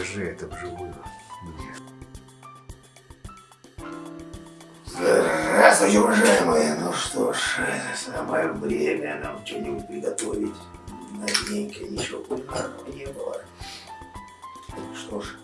Покажи это вживую мне. Здравствуйте, уважаемые. Ну что ж, самое время нам что-нибудь приготовить. Наденько ничего кулинарного не было. Что ж,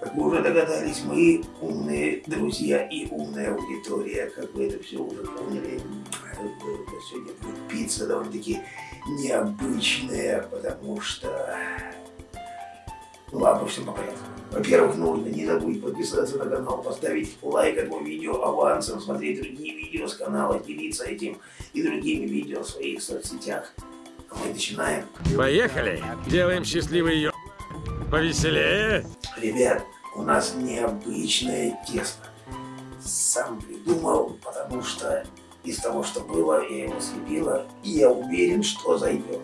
как вы уже догадались, мы умные друзья и умная аудитория. Как вы это все уже поняли, сегодня будет пицца довольно-таки необычная, потому что... Ну ладно, все по порядку. Во-первых, нужно не забудь подписаться на канал, поставить лайк этому видео авансом, смотреть другие видео с канала, делиться этим и другими видео в своих соцсетях. А мы начинаем. Поехали! Делаем счастливый ее. Повеселее! Ребят, у нас необычное тесто. Сам придумал, потому что из того, что было, я его слепила, и я уверен, что зайдет.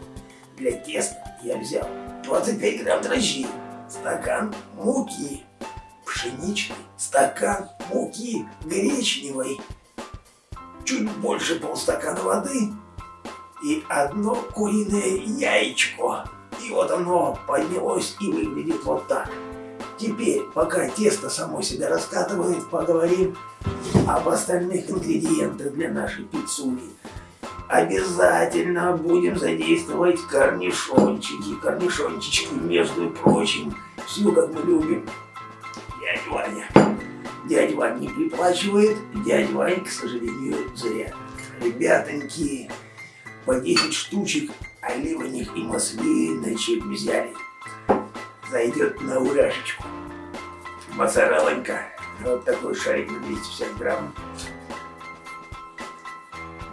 Для теста я взял 25 грамм дрожжей, стакан муки пшеничной, стакан муки гречневой, чуть больше полстакана воды и одно куриное яичко. И вот оно поднялось и выглядит вот так. Теперь, пока тесто само себя раскатывает, поговорим об остальных ингредиентах для нашей пиццули. Обязательно будем задействовать корнишончики. Корнишончики, между прочим, все как мы любим. Дядя Ваня. Дядя Ваня не приплачивает, дядя Ваня, к сожалению, зря. Ребятоньки, по 10 штучек оливаних и маслиночек взяли. Зайдет на урашечку. Моцареллонька. Вот такой шарик на 250 грамм.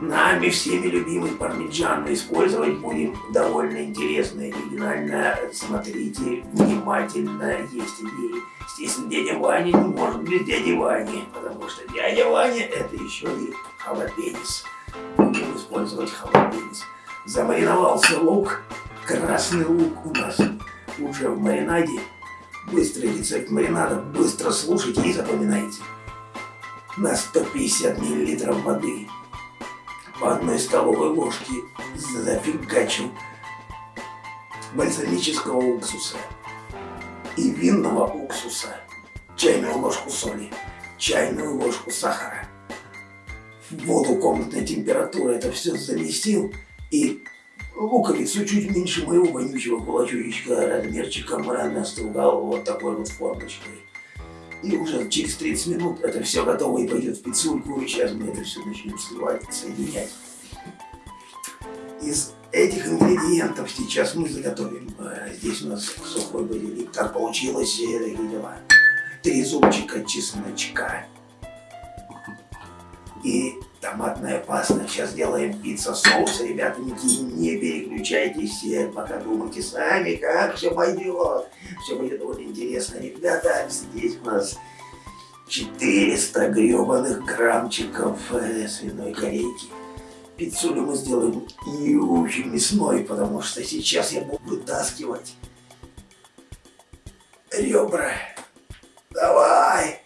Нами всеми любимый пармиджан использовать будем довольно интересно оригинально. Смотрите внимательно, есть идеи. Естественно, дядя Ваня не может без дяди Вани, потому что дядя Ваня это еще и халапенис. Будем использовать халапенис. Замариновался лук, красный лук у нас уже в маринаде. Быстрый рецепт маринада, быстро слушайте и запоминайте. На 150 мл воды по одной столовой ложке зафигачил бальзамического уксуса и винного уксуса, чайную ложку соли, чайную ложку сахара. В воду комнатной температуры это все заместил и луковицу чуть меньше моего вонючего кулачочка размерчиком настругал вот такой вот формочкой. И уже через 30 минут это все готово и пойдет в пиццульку. И сейчас мы это все начнем сливать, соединять. Из этих ингредиентов сейчас мы заготовим. Э, здесь у нас сухой базилик. Как получилось, такие дела. Три зубчика чесночка. И томатная паста. Сейчас делаем пицца-соус. Ребята, не переключайтесь, пока думайте сами, как все пойдет. Все будет очень интересно. Ребята, здесь у нас 400 гребаных граммчиков э, свиной корейки. Пиццулю мы сделаем не очень мясной, потому что сейчас я буду вытаскивать ребра. Давай!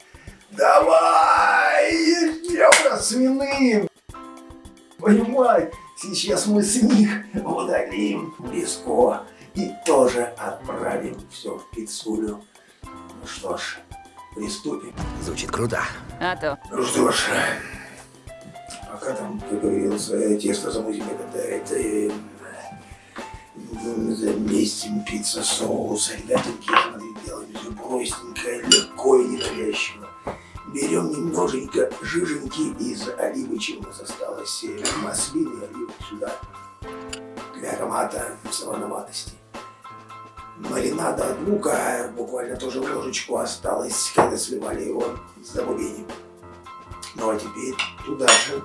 Давай! Ребра свиные! Понимай, сейчас мы с них удалим близко и тоже отправим все в пиццулю. Ну что ж, приступим. Звучит круто. А то. Ну что ж, пока там, как говорится, тесто замутим, это, это заместим пицца соус. Ребятки, смотрите, делаем все простенько, легко и ненавязчиво. Берем немножечко жиженьки из оливы, чем у нас осталось, э, маслины оливы сюда, для аромата солоноватости. Маринада от лука, буквально тоже ложечку осталось, когда сливали его с добавлением. Ну а теперь туда же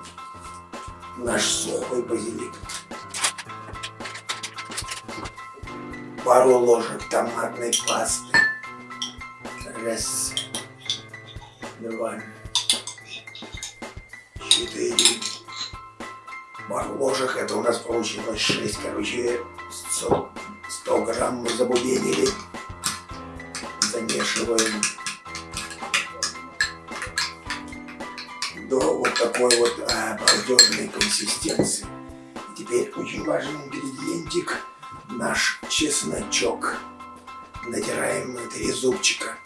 наш сухой базилик. Пару ложек томатной пасты. Раз, два, четыре. Пару ложек, это у нас получилось шесть, короче, 100, 100 грамм мы забубенили. Замешиваем. до вот такой вот а, обалденной консистенции. Теперь очень важный ингредиентик, наш чесночок. натираем три зубчика.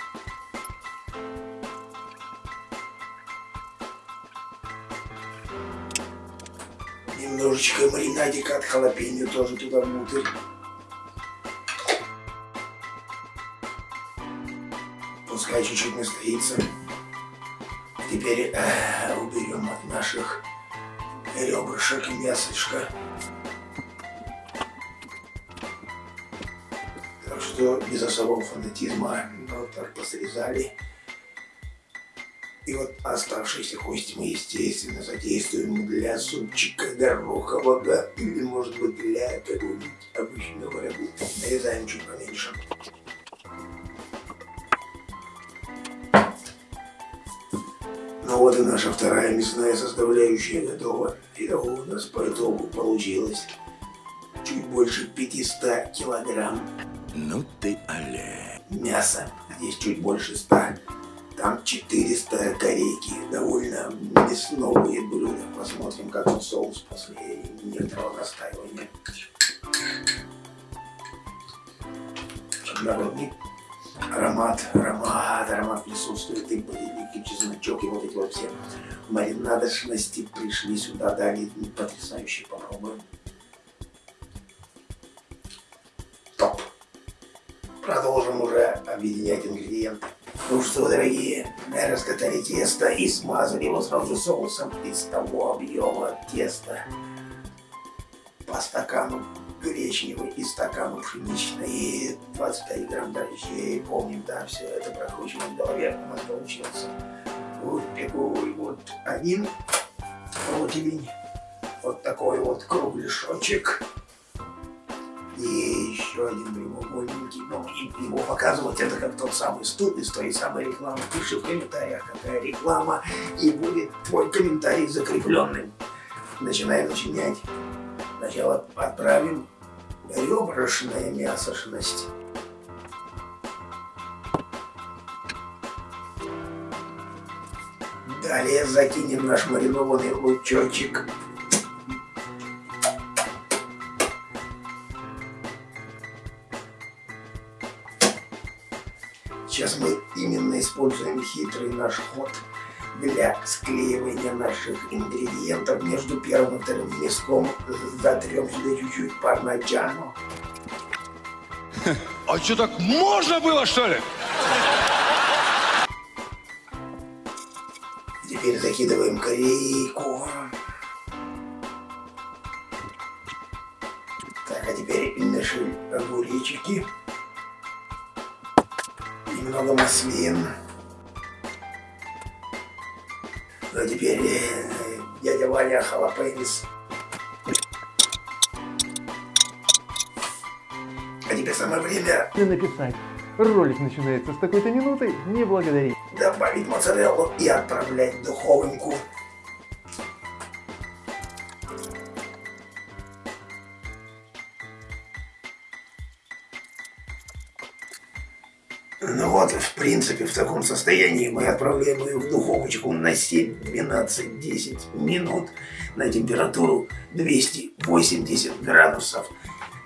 Немножечко маринадика от халапеньо тоже туда внутрь. Пускай чуть-чуть настоится. Теперь э, уберем от наших ребрышек мясочка. Так что без особого фанатизма вот так посрезали. И вот оставшиеся кости мы, естественно, задействуем для супчика горохового или, может быть, для какого-нибудь обычного рагу. Нарезаем чуть поменьше. Ну вот и наша вторая мясная составляющая готова. Итого у нас по итогу получилось чуть больше 500 килограмм Ну ты, але. мяса. Здесь чуть больше 100. Там 400 корейки. Довольно мясновые блюда. Посмотрим, как он соус после некоторого настаивания. Народный аромат, аромат, аромат присутствует. И базилик, и чесночок, и вот эти вот все маринадочности пришли сюда. Далее потрясающе попробуем. Топ. Продолжим уже объединять ингредиенты. Ну что, дорогие, раскатали тесто и смазали его сразу соусом из того объема теста. По стакану гречневый и стакану пшеничный, и 25 грамм дрожжей. Помним, да, все это прокручиваем в голове, у нас получился. Вот такой вот один противень, вот такой вот кругляшочек. Еще один прямоугольненький. И его показывать это как тот самый студ из той самой рекламы. Пиши в комментариях, какая реклама, и будет твой комментарий закрепленным. Начинаем начинять. Сначала отправим ребрышное мясошность. Далее закинем наш маринованный лучочек. Используем хитрый наш ход для склеивания наших ингредиентов между первым и вторым мяском. Затрем сюда чуть-чуть пармаджану. А что, так можно было, что ли? Теперь закидываем корейку. Так, а теперь наши огуречики. Немного маслин. Ну, а теперь э, дядя Ваня халапенис. А теперь самое время написать. Ролик начинается с такой-то минуты, не благодари. добавить моцареллу и отправлять в духовеньку. Ну вот, в принципе, в таком состоянии мы отправляем ее в духовочку на 7-12-10 минут на температуру 280 градусов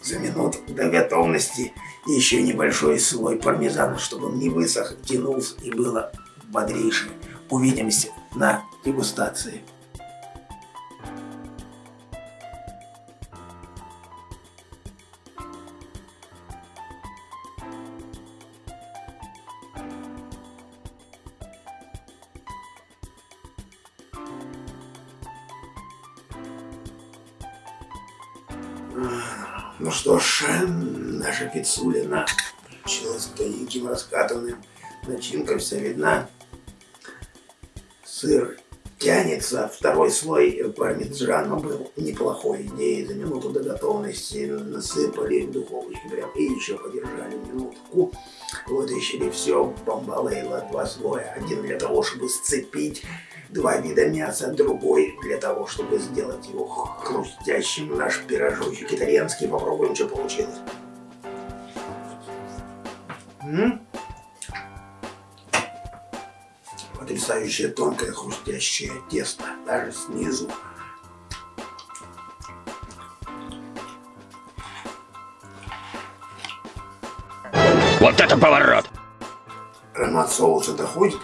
за минуту до готовности. Еще небольшой слой пармезана, чтобы он не высох, тянулся и было бодрейше. Увидимся на дегустации. Ну что ж, наша пиццулина получилась тоненьким раскатанным. Начинка вся видна. Сыр тянется. Второй слой пармезана был неплохой идеей. За минуту до готовности насыпали в духовочку прям и еще подержали минутку. Вытащили все, бомбалейла, два слоя. Один для того, чтобы сцепить два вида мяса, другой для того, чтобы сделать его хрустящим. Наш пирожочек итальянский. Попробуем, что получилось. М? Потрясающее тонкое хрустящее тесто, даже снизу. Вот это поворот! Аромат соуса доходит.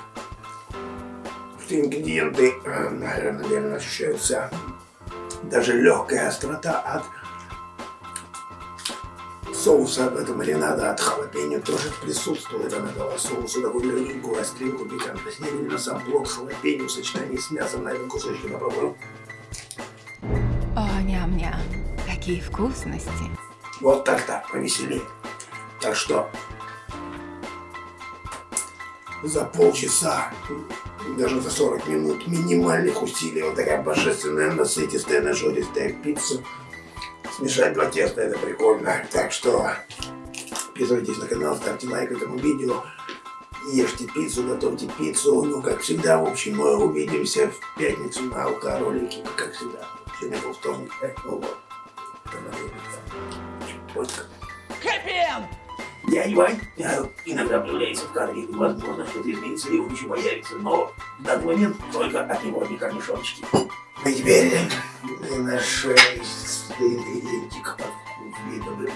Ингредиенты, э, наверное, ощущаются. Даже легкая острота от соуса, от этого маринада, от халапеньо тоже присутствует. Она дала соусу такую легенькую остринку пикантность. Не именно сам плод халапеньо в сочетании с мясом на этом кусочке попробую. О, ням-ням. Какие вкусности. Вот так-то, повеселее. Так что за полчаса, даже за 40 минут минимальных усилий вот такая божественная, насытистая, нажористая пицца. Смешать два теста это прикольно. Так что подписывайтесь на канал, ставьте лайк этому видео. Ешьте пиццу, готовьте пиццу. Ну, как всегда, в общем, мы увидимся в пятницу на АЛК ролике, как всегда. Сегодня был вторник, ну вот. Я Я иногда появляется в кадре, возможно, что-то изменится, и он еще появится, но в данный момент только от него не корнишончики. И теперь наш ингредиентик под видом